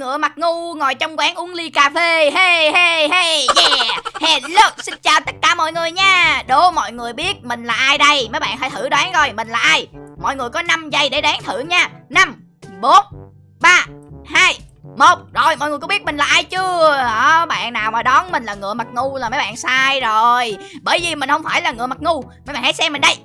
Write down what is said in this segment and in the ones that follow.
ngựa mặt ngu ngồi trong quán uống ly cà phê. Hey hey hey, yeah. Hello, xin chào tất cả mọi người nha. Đố mọi người biết mình là ai đây? Mấy bạn hãy thử đoán coi, mình là ai? Mọi người có 5 giây để đoán thử nha. 5 4 3 2 một. Rồi, mọi người có biết mình là ai chưa? Đó bạn nào mà đoán mình là ngựa mặt ngu là mấy bạn sai rồi. Bởi vì mình không phải là ngựa mặt ngu. Mấy bạn hãy xem mình đây.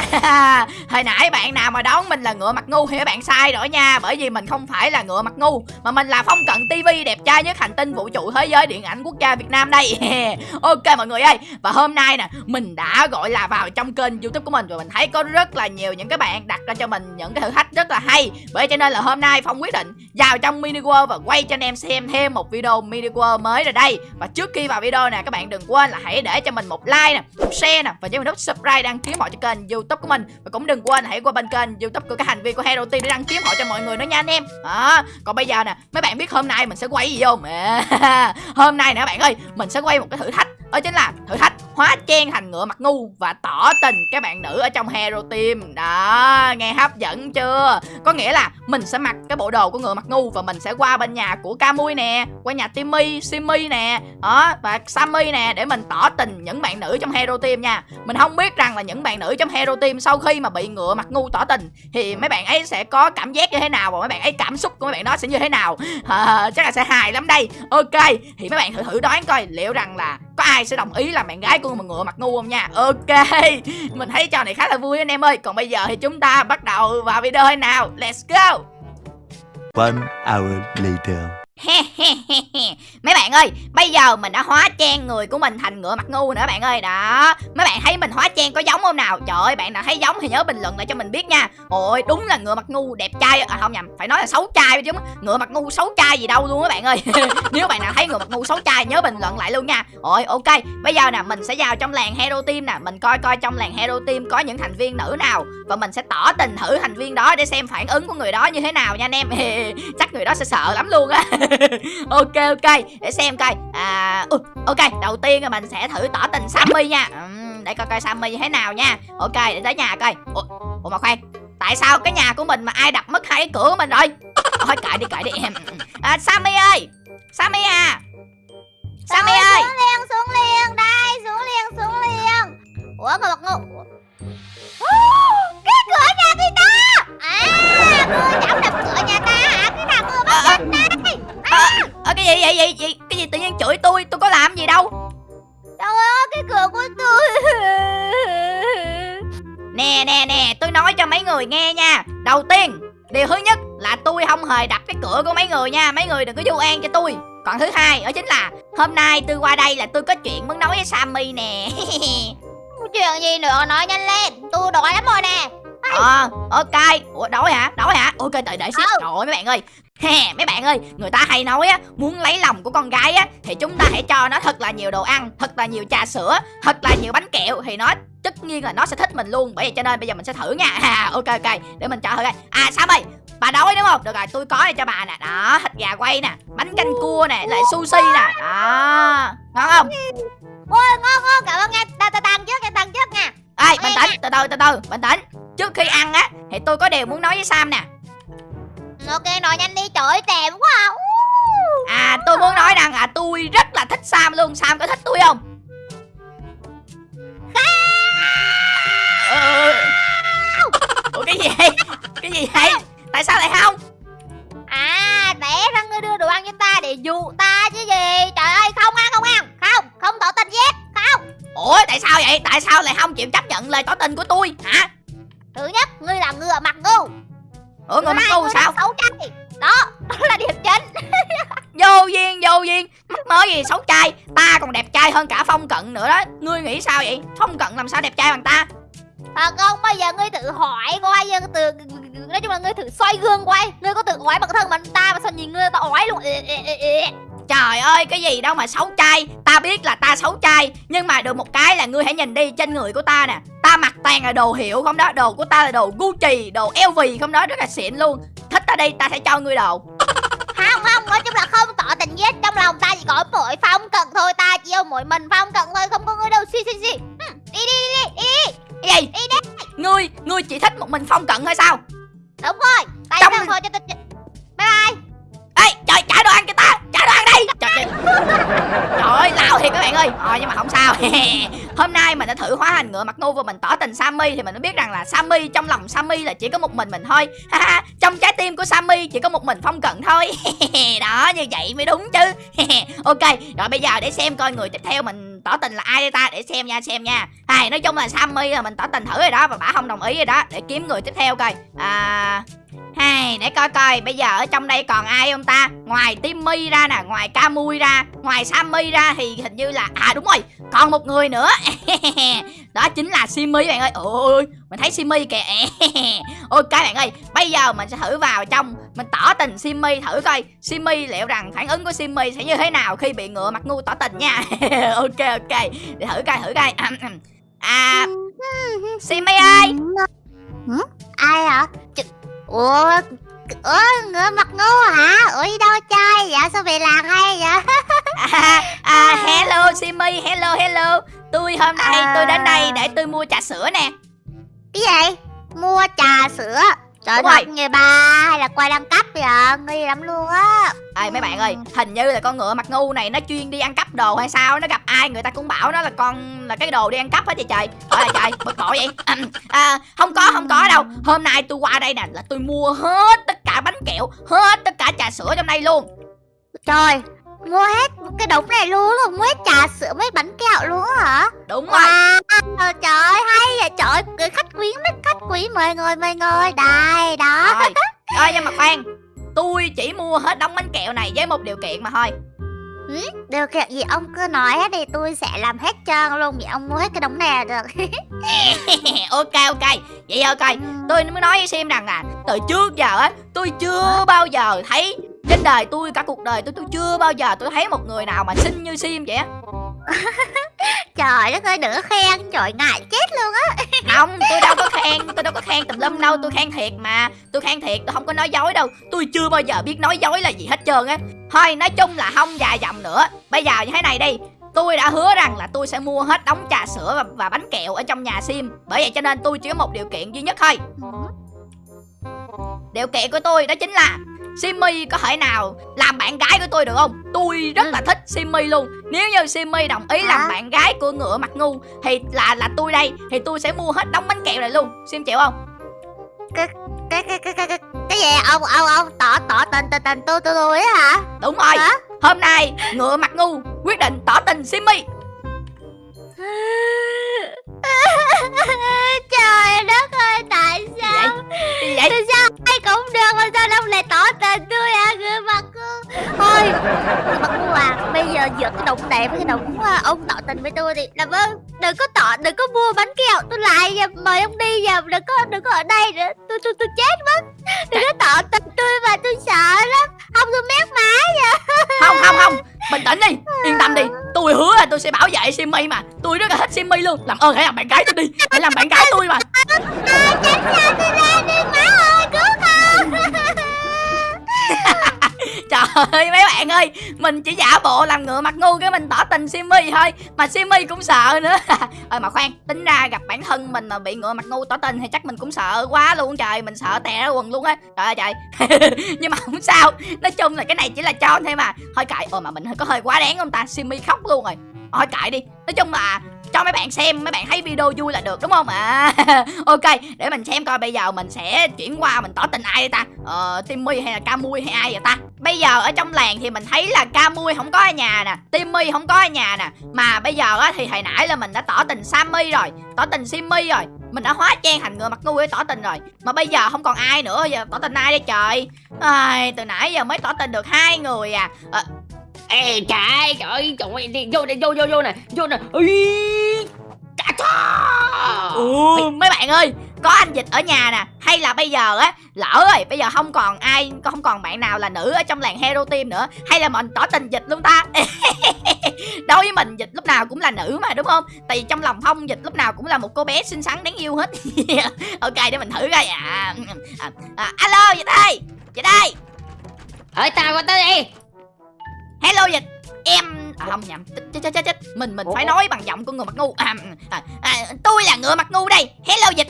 Hồi nãy bạn nào mà đoán mình là ngựa mặt ngu thì các bạn sai rồi nha. Bởi vì mình không phải là ngựa mặt ngu Mà mình là Phong Cận TV đẹp trai nhất hành tinh vũ trụ thế giới điện ảnh quốc gia Việt Nam đây. Ok mọi người ơi Và hôm nay nè mình đã gọi là vào trong kênh youtube của mình Và mình thấy có rất là nhiều những cái bạn đặt ra cho mình những cái thử thách rất là hay. Bởi cho nên là hôm nay Phong quyết định vào trong mini world và quay cho anh em xem thêm một video mini world mới rồi đây. Và trước khi vào video nè các bạn đừng quên là hãy để cho mình một like nè, một share nè Và nhớ nút subscribe đăng ký mọi cho kênh youtube của mình. Và cũng đừng quên hãy qua bên kênh youtube của các hành vi của hero team để đăng kiếm họ cho mọi người nữa nha anh em. Đó, còn bây giờ nè, mấy bạn biết hôm nay mình sẽ quay gì không? Hôm nay nè các bạn ơi, mình sẽ quay một cái thử thách đó chính là thử thách hóa trang thành ngựa mặt ngu và tỏ tình các bạn nữ ở trong hero team. Đó nghe hấp dẫn chưa? Có nghĩa là mình sẽ mặc cái bộ đồ của ngựa mặt ngu và mình sẽ qua bên nhà của Camui nè qua nhà Timmy Simmy nè đó và Sammy nè để mình tỏ tình những bạn nữ trong hero team nha. Mình không biết rằng là những bạn nữ trong hero team sau khi mà bị ngựa mặt ngu tỏ tình thì mấy bạn ấy sẽ có cảm giác như thế nào và mấy bạn ấy cảm xúc của mấy bạn đó sẽ như thế nào? À, chắc là sẽ hài lắm đây. Ok thì mấy bạn thử thử đoán coi liệu rằng là có ai sẽ đồng ý là bạn gái của một ngựa mặt ngu không nha? Ok mình thấy trò này khá là vui anh em ơi. Còn bây giờ thì chúng ta bắt đầu vào video nào? Let's go! One hour later. Mấy bạn ơi, bây giờ mình đã hóa trang người của mình thành ngựa mặt ngu nữa bạn ơi. Đó, mấy bạn thấy mình hóa trang có giống không nào? Trời ơi, bạn nào thấy giống thì nhớ bình luận lại cho mình biết nha. Ôi, đúng là ngựa mặt ngu đẹp trai. À không nhầm, phải nói là xấu trai chứ Ngựa mặt ngu xấu trai gì đâu luôn á bạn ơi. Nếu bạn nào thấy ngựa mặt ngu xấu trai nhớ bình luận lại luôn nha. Ôi, ok, bây giờ nè, mình sẽ vào trong làng Hero Team nè. Mình coi coi trong làng Hero Team có những thành viên nữ nào. Và mình sẽ tỏ tình thử thành viên đó để xem phản ứng của người đó như thế nào nha anh em. Chắc người đó sẽ sợ lắm luôn á. ok ok để xem coi. À uh, ok đầu tiên là mình sẽ thử tỏ tình sammy nha. Uhm, để coi coi sammy như thế nào nha. Ok để tới nhà coi. Ủa, ủa mà khoan tại sao cái nhà của mình mà ai đập mất hai cái cửa của mình rồi? Thôi cãi đi cãi đi. Em à, sammy ơi sammy à. Sammy ơi. xuống liền xuống liền đây xuống liền xuống liền. Ủa ngồi mặt ngu hề đập cái cửa của mấy người nha. Mấy người đừng có vu oan cho tôi. Còn thứ hai đó chính là Hôm nay tôi qua đây là tôi có chuyện muốn nói với Sammy nè. Chuyện gì nữa? Nói nhanh lên. Tôi đói lắm rồi nè. Ờ ok. Ủa đói hả? Đói hả? Ok đợi đợi xíu. Ừ. Trời ơi mấy bạn ơi. Hè, mấy bạn ơi, người ta hay nói á, muốn lấy lòng của con gái á thì chúng ta hãy cho nó thật là nhiều đồ ăn, thật là nhiều trà sữa, thật là nhiều bánh kẹo thì nó tất nhiên là nó sẽ thích mình luôn. Bởi vậy cho nên bây giờ mình sẽ thử nha. À, ok ok, để mình cho thử coi. À Sam ơi, bà đói đúng không? Được rồi, tôi có đây cho bà nè. Đó, thịt gà quay nè, bánh canh cua nè, lại sushi nè. Đó. Ngon không? ôi ngon ngon cảm ơn nha ta ta tăng trước nha tăng trước nha Ê, bình tĩnh, từ từ từ từ, bình tĩnh. Trước khi ăn á thì tôi có điều muốn nói với Sam nè. ok nói nhanh đi trời ơi tèm quá à. À tôi muốn nói rằng à tôi rất là thích Sam luôn Sam có thích tôi không Ủa cái gì vậy? Cái gì vậy? Tại sao lại không? À té ra ngươi đưa đồ ăn cho ta để dụ ta chứ gì? Trời ơi không ăn không ăn. Không không tỏ tình giết Không. Ủa tại sao vậy? Tại sao lại không chịu chấp nhận lời tỏ tình của tôi? Hả? Thứ nhất ngươi là ngựa mặt ngu. Ủa mắc hai, ngu sao? xấu trai. Đó đó là điểm chính. Vô duyên vô duyên Mắc mớ gì xấu trai Ta còn đẹp trai hơn cả Phong Cận nữa đó. Ngươi nghĩ sao vậy? Phong Cận làm sao đẹp trai bằng ta? Thật không? Bây giờ ngươi tự hỏi coi từ Nói chung là ngươi thử xoay gương quay Ngươi có tự oái bản thân mình ta mà sao nhìn ngươi ta oái luôn. Trời ơi cái gì đâu mà xấu trai. Ta biết là ta xấu trai Nhưng mà được một cái là ngươi hãy nhìn đi trên người của ta nè. Ta mặc toàn là đồ hiệu không đó Đồ của ta là đồ Gucci Đồ LV không đó rất là xịn luôn. Thích ta đi ta sẽ cho ngươi đồ. Không không giết Trong lòng ta chỉ có mỗi phong cận thôi Ta chỉ yêu mỗi mình phong cận thôi Không có ngươi đâu. Xì xì xì. Hừm, Đi đi đi đi. Cái gì? Đi đi Ngươi Ngươi chỉ thích một mình phong cận hay sao? Đúng rồi. Tay Trong- trong... thôi cho tôi ơi. Ờ nhưng mà không sao. Hôm nay mình đã thử hóa thành ngựa mặt ngu và mình tỏ tình Sammy thì mình mới biết rằng là Sammy, trong lòng Sammy là chỉ có một mình mình thôi. Trong trái tim của Sammy chỉ có một mình Phong Cận thôi. Đó, như vậy mới đúng chứ. Ok, rồi bây giờ để xem coi người tiếp theo mình tỏ tình là ai đây ta? Để xem nha xem nha. Hay nói chung là Sammy là mình tỏ tình thử rồi đó và bả không đồng ý rồi đó. Để kiếm người tiếp theo coi. À hay để coi coi, bây giờ ở trong đây còn ai không ta? Ngoài Timmy ra nè, ngoài Camui ra, ngoài Sammy ra thì hình như là à đúng rồi, còn một người nữa. Đó chính là Simmy bạn ơi. Ôi mình thấy Simmy kìa. Ok bạn ơi, bây giờ mình sẽ thử vào trong mình tỏ tình Simmy thử coi. Simmy liệu rằng phản ứng của Simmy sẽ như thế nào khi bị ngựa mặt ngu tỏ tình nha. Ok ok, để thử coi thử coi. À Simmy ơi. Ai hả? Ch Ủa Ủa ngựa mặt ngu hả? Ủa đi đâu chơi vậy? Sao về làng hay vậy? à, à hello Simmy hello hello tôi hôm nay À. tôi đến đây để tôi mua trà sữa nè Cái gì? Mua trà sữa Trời Đúng rồi. người bà hay là quay đăng cấp vậy? Nghi lắm luôn á Ê mấy bạn ơi, hình như là con ngựa mặt ngu này nó chuyên đi ăn cắp đồ hay sao Nó gặp ai người ta cũng bảo nó là con là cái đồ đi ăn cắp hết vậy trời Trời ơi trời, bực bội vậy à, Không có, không có đâu Hôm nay tôi qua đây nè là tôi mua hết tất cả bánh kẹo Hết tất cả trà sữa trong đây luôn Trời Mua hết cái đống này luôn rồi Mua hết trà sữa mấy bánh kẹo luôn hả? Đúng rồi Wow, trời ơi, trời ơi, khách quý mấy khách quý mời ngồi mời ngồi. Đây đó. Rồi, rồi nhưng mà khoan. Tôi chỉ mua hết đống bánh kẹo này với một điều kiện mà thôi. Điều kiện gì ông cứ nói hết thì tôi sẽ làm hết trơn luôn vì ông mua hết cái đống này là được. Ok ok, vậy ok tôi mới nói với Sim rằng là từ trước giờ á tôi chưa bao giờ thấy trên đời tôi cả cuộc đời tôi tôi chưa bao giờ tôi thấy một người nào mà xinh như Sim vậy á trời đất ơi có khen. Trời ngại chết luôn á. Không tôi đâu có khen tôi đâu có khen tùm lum đâu. Tôi khen thiệt mà. Tôi khen thiệt tôi không có nói dối đâu. Tôi chưa bao giờ biết nói dối là gì hết trơn á. Thôi nói chung là không dài dòng nữa. Bây giờ như thế này đi. Tôi đã hứa rằng là tôi sẽ mua hết đống trà sữa và, và bánh kẹo ở trong nhà Sim. Bởi vậy cho nên tôi chỉ có một điều kiện duy nhất thôi. Điều kiện của tôi đó chính là Simmy có thể nào làm bạn gái của tôi được không? Tôi rất là thích Simmy luôn. Nếu như Simmy đồng ý làm bạn gái của ngựa mặt ngu Thì là là tôi đây Thì tôi sẽ mua hết đống bánh kẹo này luôn. Sim chịu không? cái cái cái cái cái cái gì ông ông ông tỏ tỏ tình tình tình tôi tôi tôi á hả? Đúng rồi. Hả? Hôm nay ngựa mặt ngu quyết định tỏ tình Simmy trời thôi người mặt cô à bây giờ giữa cái đống này với cái đống à, ông tỏ tình với tôi thì làm ơn đừng có tỏ đừng có mua bánh kẹo tôi lại mời ông đi giờ đừng có đừng có ở đây nữa tôi tôi tôi chết mất. Đừng có tỏ tình tôi mà tôi sợ lắm không tôi mét má Không không không Bình tĩnh đi Yên tâm đi Tôi hứa là tôi sẽ bảo vệ Simmy mà Tôi rất là thích Simmy luôn. Làm ơn hãy làm bạn gái tôi đi Hãy làm bạn gái tôi mà. À, tránh xa tôi ra đi má ơi cứu con Trời ơi, mấy bạn ơi, Mình chỉ giả bộ làm ngựa mặt ngu cái mình tỏ tình simi thôi. Mà simi cũng sợ nữa. Ờ mà khoan, Tính ra gặp bản thân mình mà bị ngựa mặt ngu tỏ tình Thì chắc mình cũng sợ quá luôn. Trời, Mình sợ tè ra quần luôn á. Trời ơi, trời. Nhưng mà không sao. Nói chung là cái này chỉ là cho thôi mà. Thôi cậy Ồ, mà mình có hơi quá đáng không ta? Simi khóc luôn rồi. Thôi cậy đi. Nói chung là cho mấy bạn xem mấy bạn thấy video vui là được đúng không? À ok để mình xem coi bây giờ mình sẽ chuyển qua mình tỏ tình ai đây ta? Ờ timmy hay là camui hay ai vậy ta? Bây giờ ở trong làng thì mình thấy là camui không có ở nhà nè timmy không có ở nhà nè. Mà bây giờ á thì hồi nãy là mình đã tỏ tình sammy rồi tỏ tình simmy rồi. Mình đã hóa trang thành người mặt ngu để tỏ tình rồi. Mà bây giờ không còn ai nữa giờ tỏ tình ai đây trời? Ai, từ nãy giờ mới tỏ tình được hai người à. À Ê trời ơi, trời ơi, trời ơi, đi, vô đây, vô, vô, vô nè, vô nè. Ý, Chà chà Ừ, mấy bạn ơi có anh dịch ở nhà nè hay là bây giờ á lỡ rồi bây giờ không còn ai không còn bạn nào là nữ ở trong làng hero team nữa hay là mình tỏ tình dịch luôn ta? Đối với mình dịch lúc nào cũng là nữ mà đúng không? Tại vì trong lòng phong dịch lúc nào cũng là một cô bé xinh xắn đáng yêu hết. Ok để mình thử coi. À, à, à alo dịch ơi dịch ơi. Ơi, tao qua tới đây hello dịch. Em à, không nhầm. Chết chết chết chết mình mình phải Ủa? nói bằng giọng của người mặt ngu. À, à, à, tôi là ngựa mặt ngu đây. Hello dịch.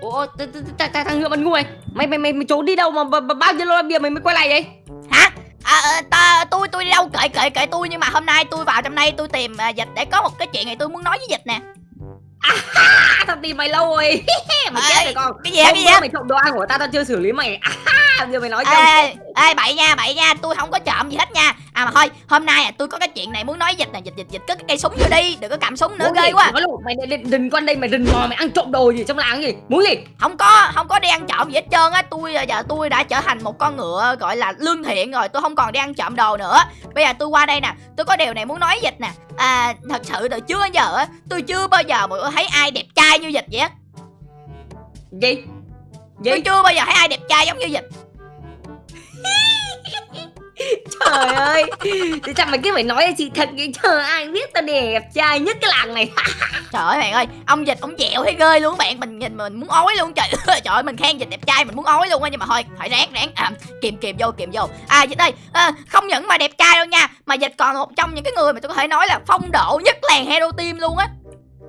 Ủa, th- th- th- th- thằng ngựa mặt ngu này Mày, mày, mày, mày trốn đi đâu mà bao nhiêu lâu bia mày mới quay lại vậy? Hả? À, ờ, ta tôi tôi đi đâu? Kệ kệ kệ tôi nhưng mà hôm nay tôi vào trong đây tôi tìm à, dịch để có một cái chuyện này tôi muốn nói với dịch nè. À, tao tìm mày lâu rồi. Mày chết rồi con. cái gì Hôm cái gì mày trộm đồ ăn của tao tao chưa xử lý mày. À, giờ mày nói cho ê ê bậy nha bậy nha tôi không có trộm gì hết nha. À mà thôi hôm nay à, tôi có cái chuyện này muốn nói dịch nè dịch dịch dịch cất cái cây súng vô đi đừng có cầm súng nữa ghê quá. Luôn mày đừng, đừng qua đây mày rình mò mày ăn trộm đồ gì trong làng gì? Muốn gì? Không có không có đi ăn trộm gì hết trơn á. Tôi à, giờ tôi đã trở thành một con ngựa gọi là lương thiện rồi tôi không còn đi ăn trộm đồ nữa. Bây giờ tôi qua đây nè tôi có điều này muốn nói dịch nè. À thật sự từ trước đến giờ á tôi chưa bao giờ mà thấy ai đẹp trai như dịch vậy á. Gì? Gì? Tôi chưa bao giờ thấy ai đẹp trai giống như dịch trời ơi. Thì sao mày cứ phải nói sự thật vậy? Trời ai biết tao đẹp trai nhất cái làng này. Trời ơi bạn ơi ông dịch ông dẹo thấy ghê luôn bạn. Mình nhìn mình muốn ói luôn. Trời trời ơi mình khen dịch đẹp trai mình muốn ói luôn á. Nhưng mà thôi phải ráng ráng. À, kìm kìm vô kìm vô. À dịch ơi à, không những mà đẹp trai đâu nha mà dịch còn một trong những cái người mà tôi có thể nói là phong độ nhất làng hero team luôn á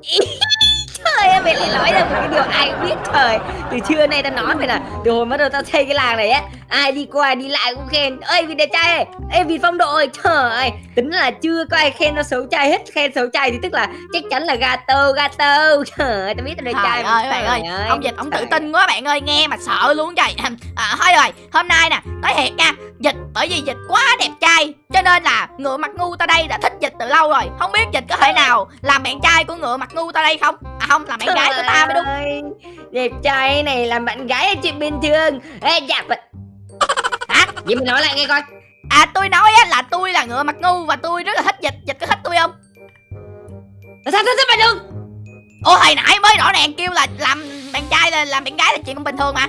trời ơi mày lại nói ra một cái điều ai biết. Trời từ trưa nay tao nói mày là từ hồi bắt đầu tao xây cái làng này á ai đi qua đi lại cũng khen. Ơi vì đẹp trai ơi. Ê vì phong độ ơi. Trời ơi tính là chưa có ai khen tao xấu trai hết. Khen xấu trai thì tức là chắc chắn là gato gato. Trời ơi tao biết tao đẹp trai ơi bạn ơi, ông dịch ông tự tin quá bạn ơi, nghe mà sợ luôn trời. À, thôi rồi, hôm nay nè, nói thiệt nha, dịch bởi vì dịch quá đẹp trai, cho nên là ngựa mặt ngu ta đây đã thích dịch từ lâu rồi. Không biết dịch có thể nào làm bạn trai của ngựa mặt ngu ta đây không? À không, làm bạn gái của ta mới đúng. đẹp trai này làm bạn gái là chuyện bình thường ê dạ vậy Hả? vậy mày nói lại nghe coi À tôi nói á là tôi là ngựa mặt ngu và tôi rất là thích dịch, dịch có thích tôi không? sao sao sao mày được Ồ hồi nãy mới rõ ràng kêu là làm bạn trai là làm bạn gái là chuyện cũng bình thường mà.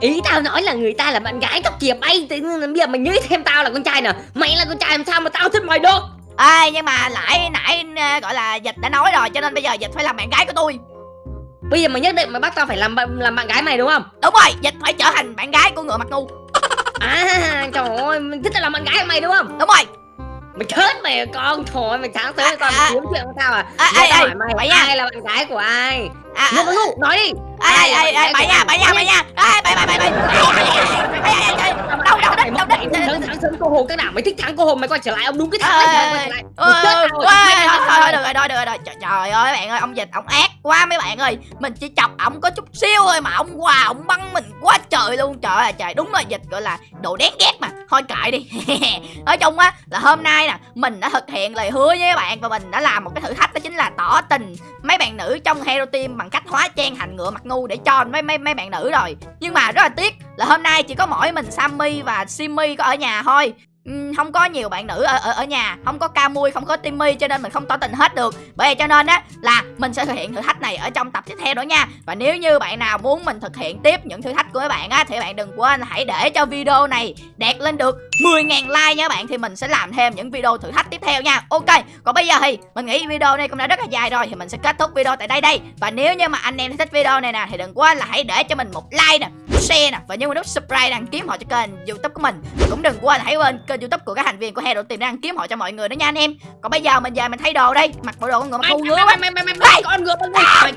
ý tao nói là người ta là bạn gái tao kìa bay tự nhiên là bây giờ mày nghĩ thêm tao là con trai nè mày là con trai làm sao mà tao thích mày được Ê nhưng mà lại nãy ờ, gọi là dịch đã nói rồi cho nên bây giờ dịch phải làm bạn gái của tôi. bây giờ mày nhất định mày bắt tao phải làm làm bạn gái mày đúng không Đúng rồi, dịch phải trở thành bạn gái của ngựa mặt ngu. à trời ơi mày thích là làm bạn gái mày đúng không Đúng rồi. mày chết mày à, con thôi mày sáng tới con À, mày kiếm chuyện của tao à À, ê, hỏi mày vậy nha. ai là bạn gái của ai À, Văn Ngu, nói đi Ê, Ai là bậy nha, bậy nha, bậy nha. Ê, bậy, bậy, bậy, bậy. Ê, ê, ê, ê, ê. Đâu, đâu, mày đâu, sáng sáng sớm cô hồn cái nào mày thích thắng cô hồn mày quay trở lại ông đúng cái thằng rồi. thôi, thôi, được rồi, thôi, được rồi. Trời, ơi, bạn ơi, ông dịch, ông ác quá mấy bạn ơi. Mình chỉ chọc ổng có chút xíu thôi mà ông qua, ông băng mình quá trời luôn. Trời ơi, trời, đúng là dịch gọi là đồ đáng ghét mà. Thôi kệ đi. Nói chung á, là hôm nay nè, mình đã thực hiện lời hứa với các bạn và mình đã làm một cái thử thách đó chính là tỏ tình mấy bạn nữ trong Hero Team bằng cách hóa trang thành ngựa mặt ngu để cho mấy mấy mấy bạn nữ rồi. Nhưng mà rất là tiếc là hôm nay chỉ có mỗi mình Sammy và Simmy có ở nhà thôi. Ừ, không có nhiều bạn nữ ở ở, ở nhà không có ca mui không có timmy cho nên mình không tỏ tình hết được. Bởi vậy cho nên á là mình sẽ thực hiện thử thách này ở trong tập tiếp theo nữa nha. Và nếu như bạn nào muốn mình thực hiện tiếp những thử thách của các bạn á thì bạn đừng quên hãy để cho video này đạt lên được 10.000 like nha bạn thì mình sẽ làm thêm những video thử thách tiếp theo nha. Ok còn bây giờ thì mình nghĩ video này cũng đã rất là dài rồi thì mình sẽ kết thúc video tại đây đây. Và nếu như mà anh em thích video này nè thì đừng quên là hãy để cho mình một like nè share nè và nhớ nút subscribe đăng ký họ cho kênh youtube của mình. Cũng đừng quên hãy quên kênh youtube của các thành viên của Hero để đăng ký họ cho mọi người đó nha anh em. Còn bây giờ mình về mình thay đồ đây mặc bộ đồ con ngựa mày ngu ngứa quá. mày mày mày mày con ngựa mày